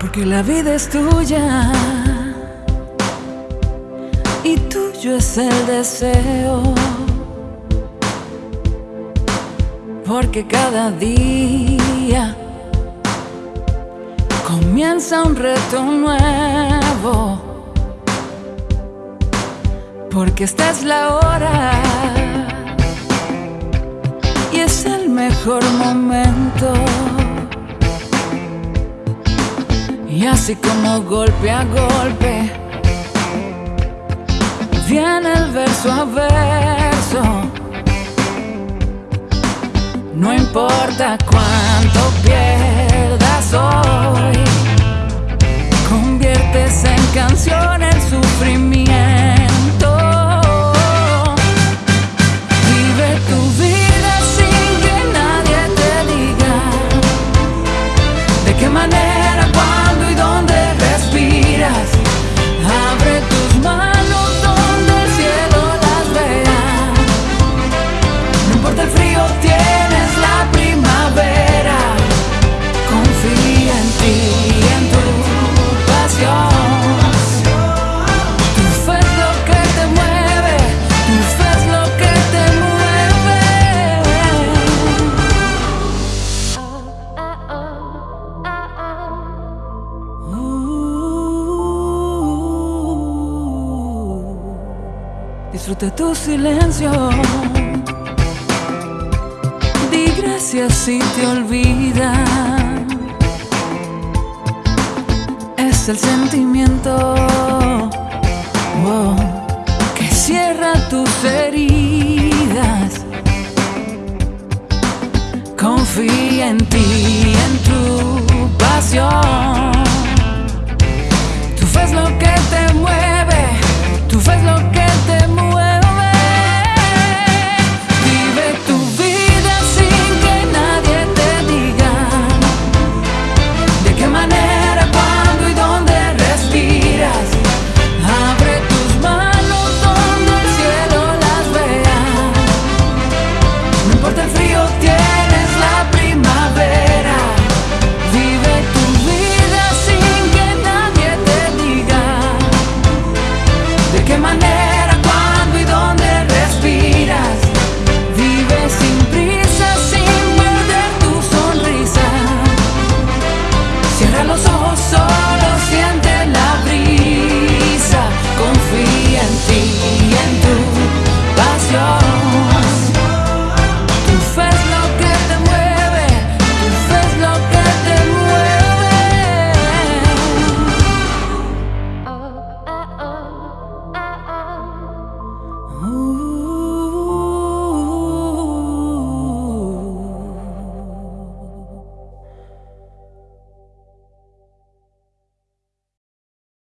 Porque la vida es tuya y tuyo es el deseo. Porque cada día comienza un reto nuevo. Porque esta es la hora y es el mejor momento. Así como golpe a golpe, viene el verso a verso. No importa cuánto pierdas hoy, Disfruta tu silencio. Di gracias si te olvidan. Es el sentimiento que cierra tus heridas. Confía en ti,